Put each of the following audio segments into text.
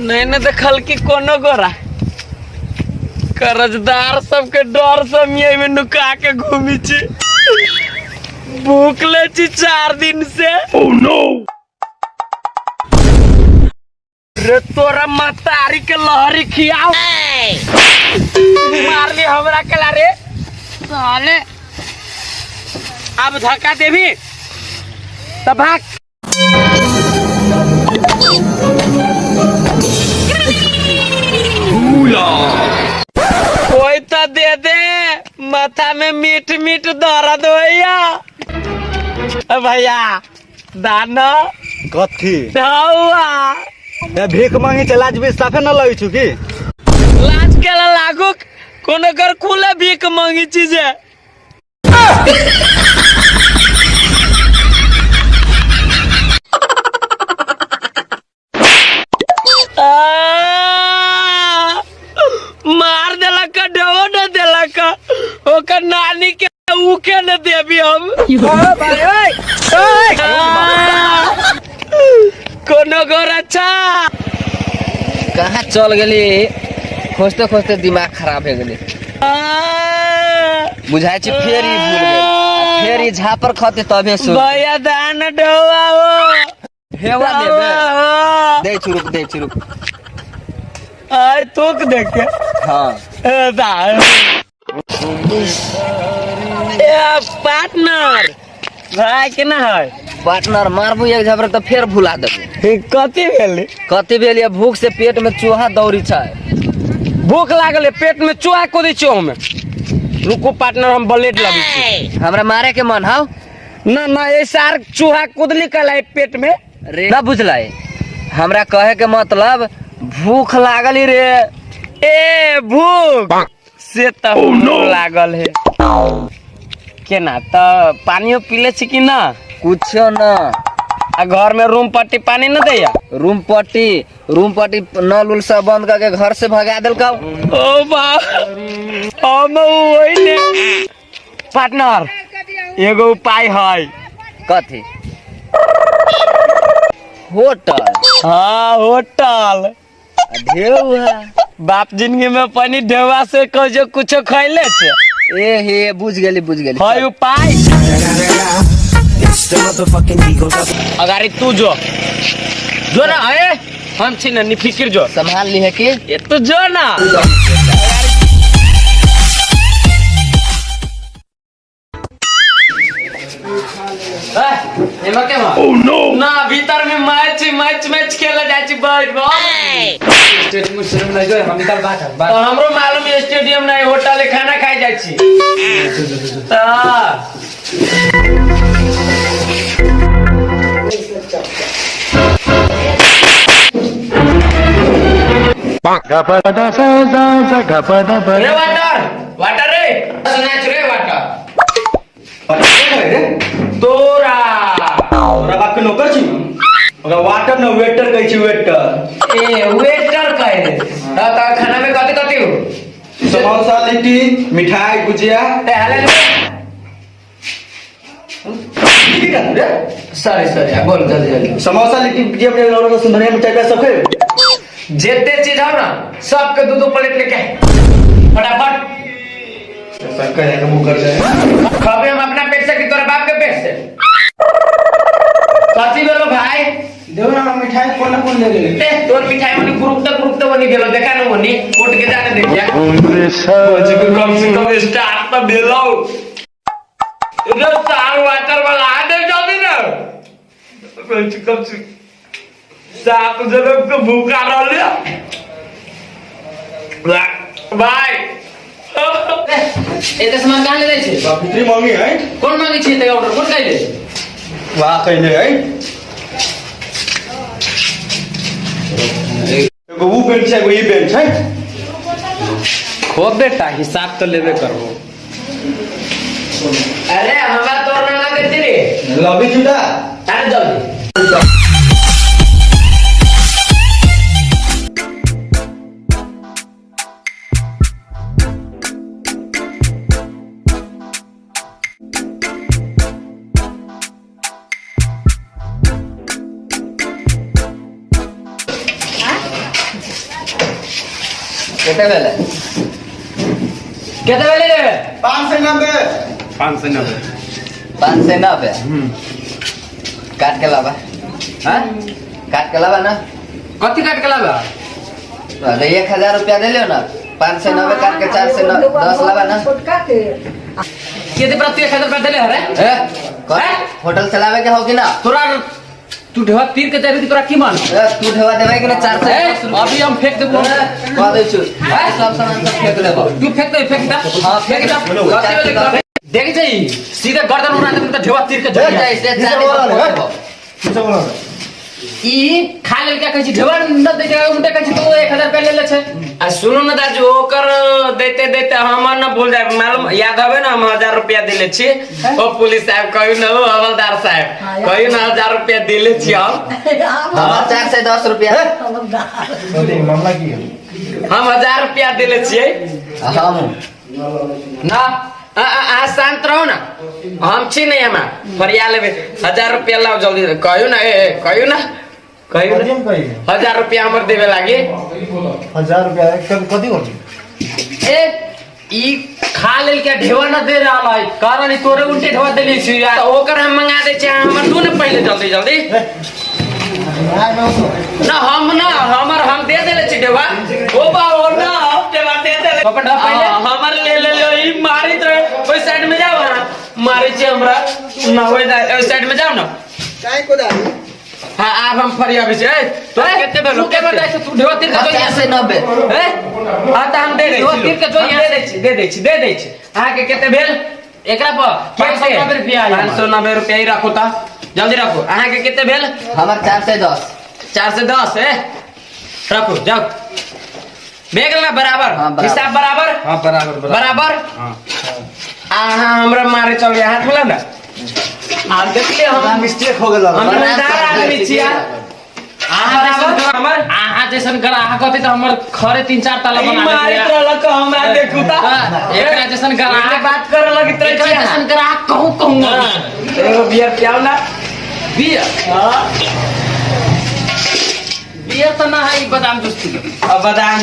नहीं न देखल कि कोनो गोरा। कर्जदार सबके डर से मियाँ में नुका के घूमी छी भूखले छी चार दिन से। Oh no! रे तोरा मतारी के लहरी खियाओ मार ले हमरा के ला रे। साले। अब धक्का देवी तब भाग। मीठ मीठ दर्द होया भैया दाना। कथी? ए भीख मांगे चला लाज साफे न लगी छु की? लाज के लागू कोनो कर खुले भीख मांगी चीजे आ, मार देलक डो न देलक ओकर नानी के उके न देबी हम आ, कोनो घर अच्छा कहाँ चल गेली। खोजते खोजते दिमाग खराब हो गेली। बुझाइ छै फेर ई भूल फेर ई झापर खते तबे सो भैया दान हो हेवा देबे दे चुरुक दे चुरुक। आय तोक देख। के हाँ। ए, दान ए पार्टनर। भाई केना है? पार्टनर मारबू एक झपड़ तो फेर भुला देबू। कथी भेली? कथी भेल भूख से पेट में चूहा दौड़ी छै। भूख लागल है पेट में चुहा कोदी चो में रुको पार्टनर हम ब्लेड लगी छी। हमरा मारे के मन हौ ना ना ये सार चूहा कुदली कला है पेट में? रे ना बुझलाई हमरा कहे के मतलब भूख लागली रे। ए भूख! से तो लागल है। केना तो पानियो पीले छी कि ना? कुछो न। आ घर में रूम पट्टी पानी न दैया? रूम पट्टी रूम पट्टी नल उल सब बंद करके घर से भगा देलका। ओ बा हम वही ने पार्टनर एगो उपाय है कथी? होटल। हाँ होटल। बाप ज़िंदगी में पानी ढेवा से कहो कुछो खैले छे। ए हे बुझ गेली बुझ गेली। है उपाय। अगारी तू जो जो ना है हम छी ना निफिकिर जो। संभाल ली है कि? ये तू जो ना। Oh no! ना भीतर में मैच मैच मैच खेला जाय छी बैठ स्टेडियम स्टेडियम नहीं जो हम निकल बात है बात हमरो मालूम है स्टेडियम नहीं होटल खाना खाए जाय छी। ता रे वाटर वाटर रे सुनाच रे वाटर तोरा तोरा बाप के नौकर ओकरा वाटर न वेटर कहै छी वेटर ए वेटर कहे रे ता ता खाना में कथि कथि हो समोसा लिट्टी मिठाई गुजिया ते हाले सॉरी सॉरी बोल जल्दी जल्दी समोसा लिट्टी गुजिया मिठाई और धनिया मिठाई का सब खेब जितने चीज़ हो ना सबके दो दो प्लेट लेके। फटाफट सब कहे के मुँह कर जाए खाबे हम अपना पेट से कि तोरा बाप के पेट से कथी बोलो भाई देखो ना मिठाई कौन कौन ले ले ए तोर मिठाई मनी गुरुप तक गुरुप तक बनी गेलो देखा न मनी कोट के जाने देखिया मुझे को कम से कम स्टार्ट तो भेलो रे सार वाटर वाला दे कम से सात जन्म को भूखा रह लिया भाई एते सामान कहाँ ले जाइ छै बाप इतनी महँगी है कोन मांगे छी ते ऑर्डर कोन कहले वहाँ कहले है एगो वो बेंच है एगो ई बेंच है खो बेटा हिसाब तो लेबे करबो अरे हमरा तोर ना देती रे लबी चुटा अरे जल्दी केते भेले केते बेले रे? पाँच सौ नब्बे। पाँच सौ नब्बे। पाँच सौ नब्बे? काट के लाबा हाँ? काट के लाबा ना? कति काट के लाबा अरे एक हज़ार रुपया दे लियो ना। पाँच सौ नब्बे काट के चार सौ नब्बे दस लाबा ना? केते प्रति एक हज़ार रुपया देले हरे? ए, कौन? होटल चलावे के हो कि ना? तोरा तू ढेवा तीर के देबी कि तोरा की मान ए, तू ढेवा देवे कि ना चार सौ ए, दस रुपया? अभी हम फेंक देबो. कह दे छु सब सामान सब फेंक देबो तू फेंक दे फेंक दा. हाँ, फेंक दा। देख जाई सीधा गर्दन उड़ा दे त ढेवा तीर के ए, जड़ी जा, इससे चालीस सौ देबो। बोला ई खा लेल क्या कहै छी? ढेवा न दे के उनटे कहै छी तो 1000 रुपया ले ले छै। सुनो न दाजू ओकर देते देते हमर न भूल जाए मालूम याद हवे ना हम हजार रुपया दिले छी। ओ पुलिस साहब कहू न ओ हवलदार साहब कहू न हजार रुपया दिले छी हम। हमार चार सौ दस रुपया। मामला की है? हम हजार रुपया दिले छियै। हम। ना आ, आ, आ शांत रहो ना। हम छी नहीं हमा। फरिया लेबे। हजार रुपया लाओ जल्दी। कहू ना ए ए, कहू ना। कहू ना कथी हज़ार रुपया हमर देवे लागी हज़ार रुपया कथी कथी करती ए ई खा लेल क्या ढेवा न दे रहल है कारण ई तोरे उल्टे ढेवा देले छी यार तो ओकर हम मंगा दे छी हमर न पहले जल्दी जल्दी ना हम ना हमर हम दे देले छी देवा ओ बा ओ ना हम देवा दे देले पकड़ ढा पहले। हमर ले ले लो ई मारी तो ओई साइड में जाओ ना मारी छी हमरा ना ओई ओई साइड में जाओ ना काय को दादी हाँ आप हम फरिया भी ए तो कितने भेलो के बताइ तू ढेवा तीर के चार सौ नब्बे। ए हाँ तो हम दे दे ढेवा तीर के जो यहाँ दे दे छी दे दे छी दे दे छी अहाँ के कितने? भेल एकरा पर 590 रुपया आया। पाँच सौ नब्बे रुपया ही रखो ता। जल्दी रखो। अहाँ के कितने भेल? हमार चार सौ दस। चार से दस है रखो जाओ। बेग ना बराबर? हाँ, हिसाब बराबर? हाँ बराबर बराबर। हाँ। हाँ हमरा मारे चल गया। हाथ बोला ना? आप देख लिया हम। मिस्टेक हो गया हम ईमानदार आदमी छिया। आहा जैसन हमर आहा जैसन तो हमर खरे तीन चार ताला बना मारी देते तरह का हमरा देखू ता एकरा जैसन एकरा ग्राहक बात करे लगी तरह एकरा जैसन ग्राहक कहूँ कहूँ। हाँ, एगो बियर पियाओ ना। बियर? हाँ। बियर तो ना है बादाम जूस पी अब बादाम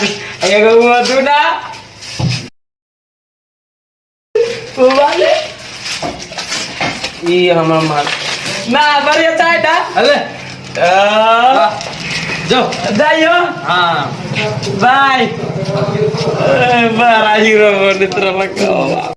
एगो मधु ना। वो वाले ई हमर मार ना बढ़िया चाय था अरे आ, जो जाइयो हाँ बाय बड़ा हीरो बने तरह लगा